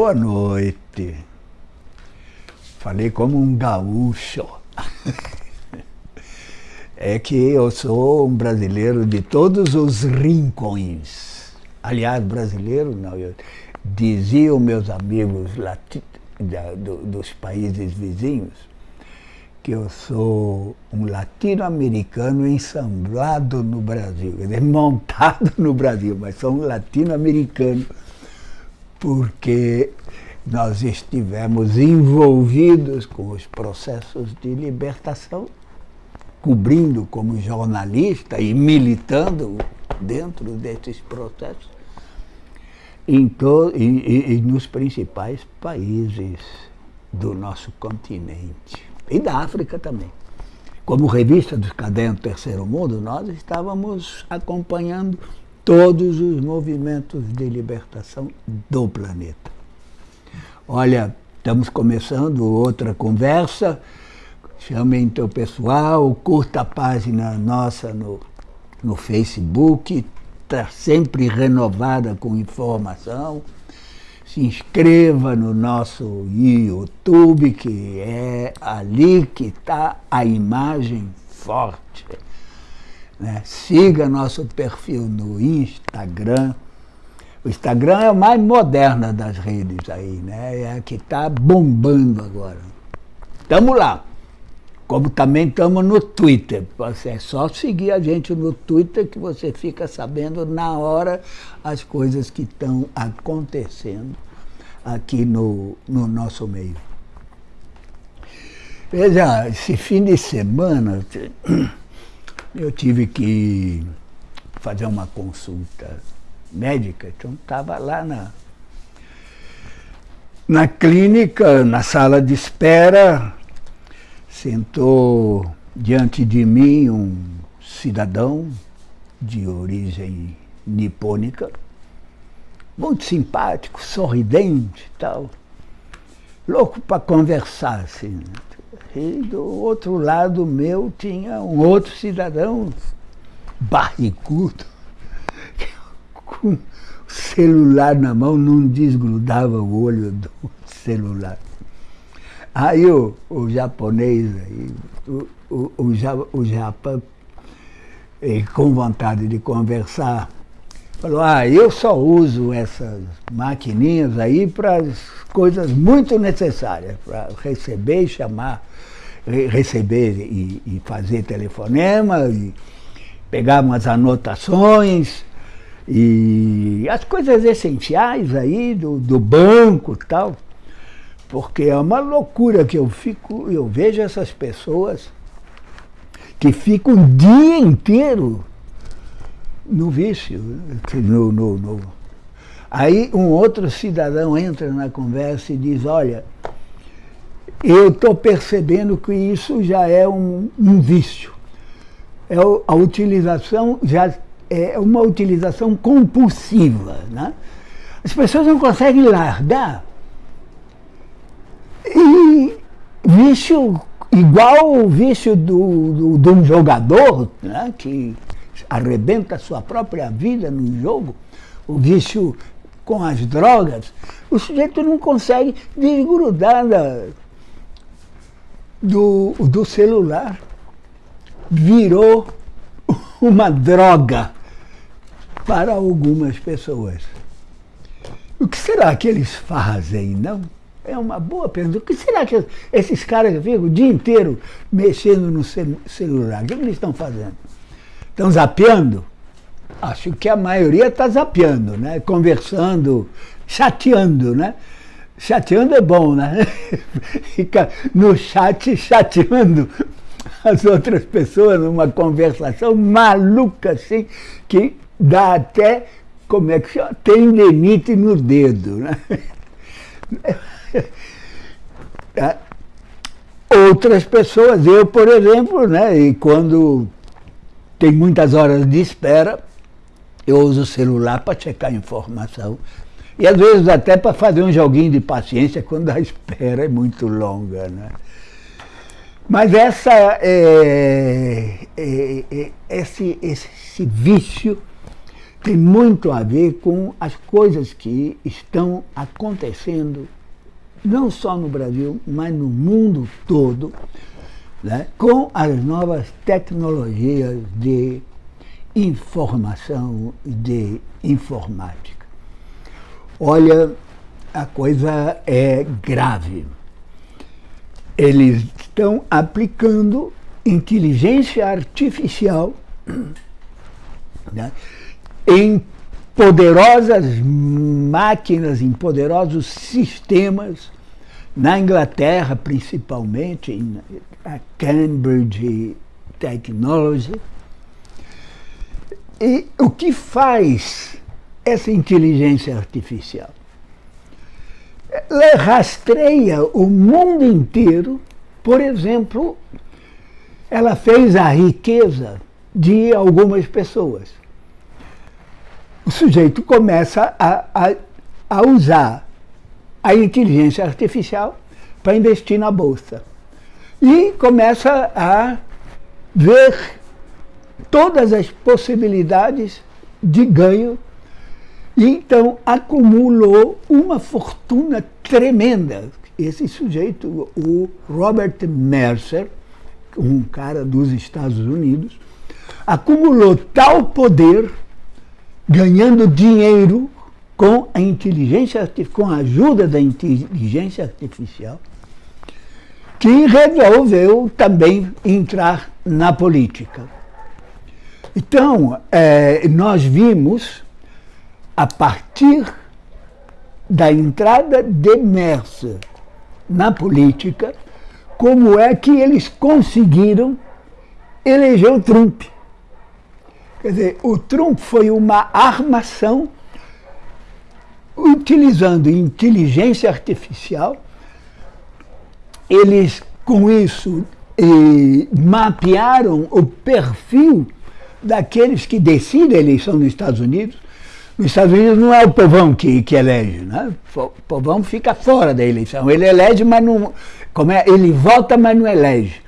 Boa noite. Falei como um gaúcho. É que eu sou um brasileiro de todos os rincões. Aliás, brasileiro não, eu, diziam meus amigos lati, da, do, dos países vizinhos que eu sou um latino-americano ensamblado no Brasil, quer dizer, montado no Brasil, mas sou um latino-americano porque nós estivemos envolvidos com os processos de libertação, cobrindo como jornalista e militando dentro desses processos em e, e, e nos principais países do nosso continente e da África também. Como revista dos Cadernos Terceiro Mundo, nós estávamos acompanhando todos os movimentos de libertação do planeta. Olha, estamos começando outra conversa, chamem teu pessoal, curta a página nossa no, no Facebook, está sempre renovada com informação. Se inscreva no nosso YouTube, que é ali que está a imagem forte. Né? Siga nosso perfil no Instagram. O Instagram é a mais moderna das redes aí, né? É a que está bombando agora. Estamos lá. Como também estamos no Twitter. É só seguir a gente no Twitter que você fica sabendo na hora as coisas que estão acontecendo aqui no, no nosso meio. Veja, esse fim de semana eu tive que fazer uma consulta médica, então estava lá na, na clínica, na sala de espera, sentou diante de mim um cidadão de origem nipônica, muito simpático, sorridente e tal, louco para conversar, assim. E do outro lado meu tinha um outro cidadão barrigudo, com celular na mão, não desgrudava o olho do celular. Aí o, o japonês, o, o, o, o Japão, com vontade de conversar, falou, ah, eu só uso essas maquininhas aí para coisas muito necessárias, para receber e chamar, receber e, e fazer telefonema, e pegar umas anotações, e as coisas essenciais aí do, do banco e tal. Porque é uma loucura que eu fico, eu vejo essas pessoas que ficam o dia inteiro no vício. No, no, no. Aí um outro cidadão entra na conversa e diz, olha, eu estou percebendo que isso já é um, um vício. É a utilização já é uma utilização compulsiva. Né? As pessoas não conseguem largar e vício igual o vício do, do, de um jogador né, que arrebenta a sua própria vida no jogo, o vício com as drogas, o sujeito não consegue desgrudar da, do, do celular. Virou uma droga para algumas pessoas. O que será que eles fazem, não? É uma boa pergunta. O que será que esses caras ficam o dia inteiro mexendo no celular? O que eles estão fazendo? Estão zapeando? Acho que a maioria está zapeando, né? conversando, chateando, né? Chateando é bom, né? Fica no chat chateando as outras pessoas numa conversação maluca assim, que dá até, como é que chama? Tendinite no dedo, né? É. Outras pessoas, eu, por exemplo, né, e quando tem muitas horas de espera, eu uso o celular para checar informação. E às vezes até para fazer um joguinho de paciência quando a espera é muito longa. Né? Mas essa, é, é, é, esse, esse vício tem muito a ver com as coisas que estão acontecendo, não só no Brasil, mas no mundo todo, né, com as novas tecnologias de informação e de informática. Olha, a coisa é grave. Eles estão aplicando inteligência artificial né, em poderosas máquinas, em poderosos sistemas, na Inglaterra principalmente, em Cambridge Technology. E o que faz essa inteligência artificial? Ela rastreia o mundo inteiro, por exemplo, ela fez a riqueza de algumas pessoas. O sujeito começa a, a, a usar a inteligência artificial para investir na bolsa. E começa a ver todas as possibilidades de ganho. E então acumulou uma fortuna tremenda. Esse sujeito, o Robert Mercer, um cara dos Estados Unidos, acumulou tal poder, ganhando dinheiro com a inteligência com a ajuda da inteligência artificial, que resolveu também entrar na política. Então, é, nós vimos, a partir da entrada de Mercer na política, como é que eles conseguiram eleger o Trump. Quer dizer, o Trump foi uma armação utilizando inteligência artificial. Eles, com isso, eh, mapearam o perfil daqueles que decidem a eleição nos Estados Unidos. Nos Estados Unidos não é o povão que, que elege, né? o povão fica fora da eleição. Ele elege, mas não, como é? Ele vota, mas não elege.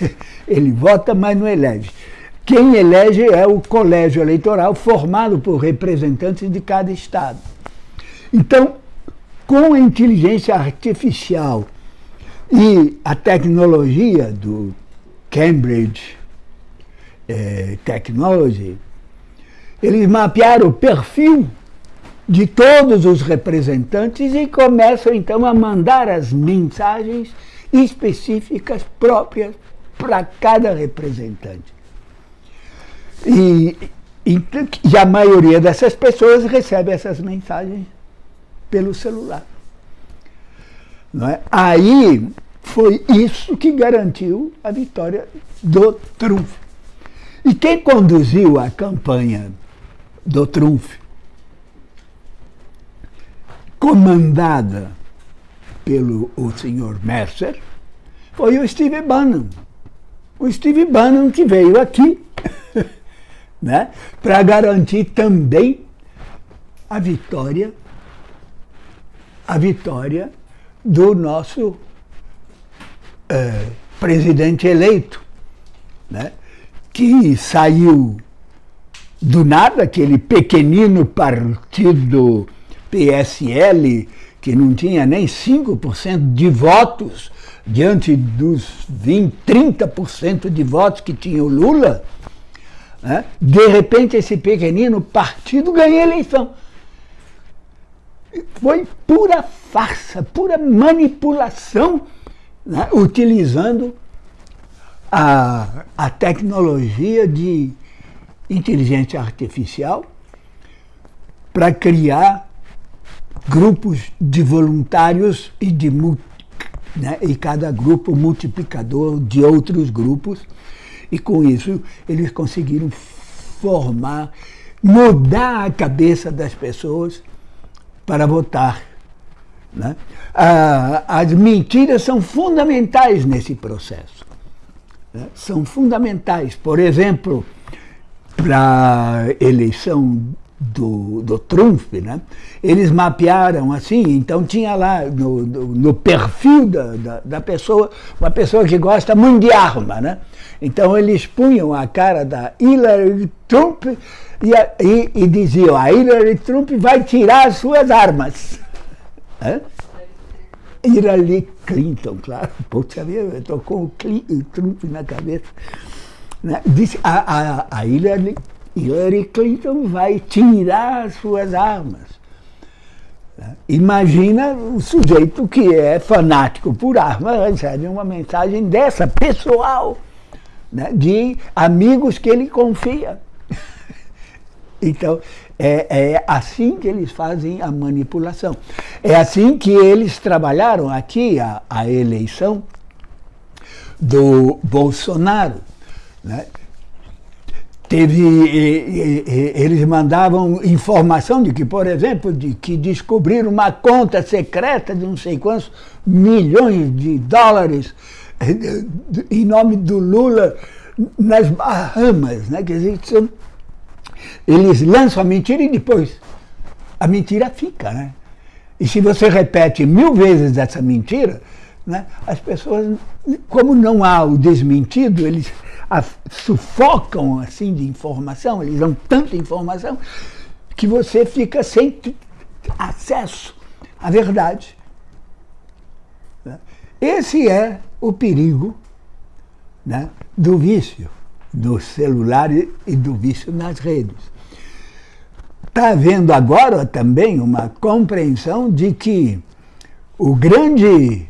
Ele vota, mas não elege. Quem elege é o colégio eleitoral formado por representantes de cada estado. Então, com a inteligência artificial e a tecnologia do Cambridge eh, Technology, eles mapearam o perfil de todos os representantes e começam então a mandar as mensagens específicas próprias para cada representante. E, e, e, a maioria dessas pessoas recebe essas mensagens pelo celular. Não é? Aí foi isso que garantiu a vitória do Trump. E quem conduziu a campanha do Trump comandada pelo o senhor Mercer, foi o Steve Bannon. O Steve Bannon que veio aqui né, para garantir também a vitória, a vitória do nosso é, presidente eleito, né, que saiu do nada, aquele pequenino partido PSL, que não tinha nem 5% de votos, diante dos 20, 30% de votos que tinha o Lula, né? de repente esse pequenino partido ganha a eleição. Foi pura farsa, pura manipulação, né? utilizando a, a tecnologia de inteligência artificial para criar grupos de voluntários e, de, né, e cada grupo multiplicador de outros grupos. E com isso eles conseguiram formar, mudar a cabeça das pessoas para votar. Né? Ah, as mentiras são fundamentais nesse processo. Né? São fundamentais. Por exemplo, para a eleição do, do Trump, né? eles mapearam assim, então tinha lá no, no, no perfil da, da, da, pessoa, uma pessoa que gosta muito de arma, né? Então eles punham a cara da Hillary Trump e, e, e diziam, a Hillary Trump vai tirar as suas armas. Hã? Hillary Clinton, claro. Estou com o Trump na cabeça. Né? Disse, a, a, a Hillary, Hillary Clinton vai tirar as suas armas. Né? Imagina o sujeito que é fanático por armas recebe uma mensagem dessa, pessoal, né? de amigos que ele confia. Então, é, é, assim que eles fazem a manipulação. É assim que eles trabalharam aqui a, a eleição do Bolsonaro. Né? Teve, eles mandavam informação de que, por exemplo, de que descobriram uma conta secreta de não sei quantos milhões de dólares eh, em nome do Lula nas Bahamas, né? Quer dizer, eles lançam a mentira e depois a mentira fica, né? E se você repete mil vezes essa mentira, né, as pessoas, como não há o desmentido, eles a, sufocam assim de informação, eles dão tanta informação que você fica sem acesso à verdade. Esse é o perigo né, do vício do celular e do vício nas redes. Está havendo agora também uma compreensão de que o grande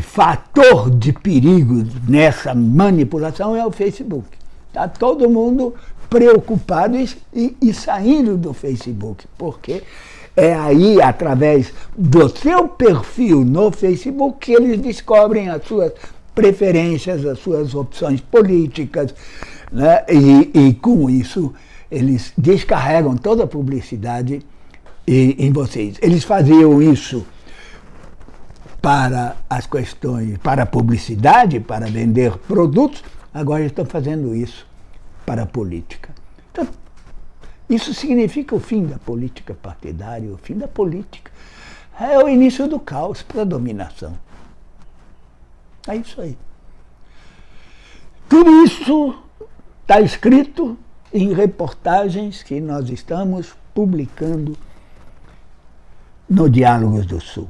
fator de perigo nessa manipulação é o Facebook. Está todo mundo preocupado e, e, e, saindo do Facebook, porque é aí, através do seu perfil no Facebook, que eles descobrem as suas preferências, as suas opções políticas, né? e, e com isso eles descarregam toda a publicidade em vocês. Eles faziam isso para as questões, para a publicidade, para vender produtos, agora estão fazendo isso para a política. Então, isso significa o fim da política partidária, o fim da política. É o início do caos para a dominação. É isso aí. Tudo isso está escrito em reportagens que nós estamos publicando no Diálogos do Sul.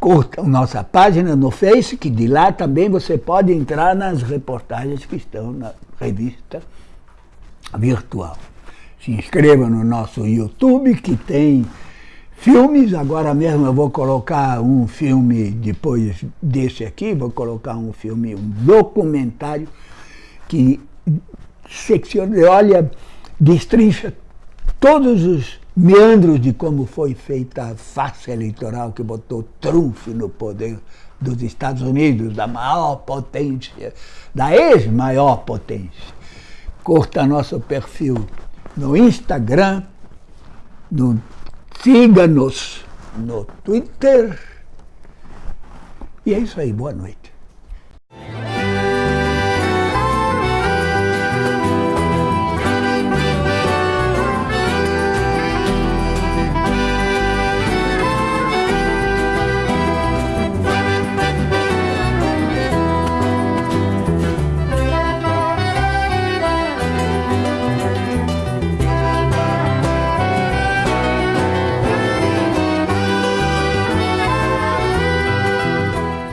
Curta a nossa página no Face, que de lá também você pode entrar nas reportagens que estão na revista virtual. Se inscreva no nosso YouTube, que tem Filmes, agora mesmo eu vou colocar um filme, depois desse aqui, vou colocar um filme, um documentário que secciona, olha, destrincha todos os meandros de como foi feita a farsa eleitoral que botou Trump no poder dos Estados Unidos, da maior potência, da ex-maior potência. Curta nosso perfil no Instagram, no Siga-nos no Twitter. E é isso aí, boa noite.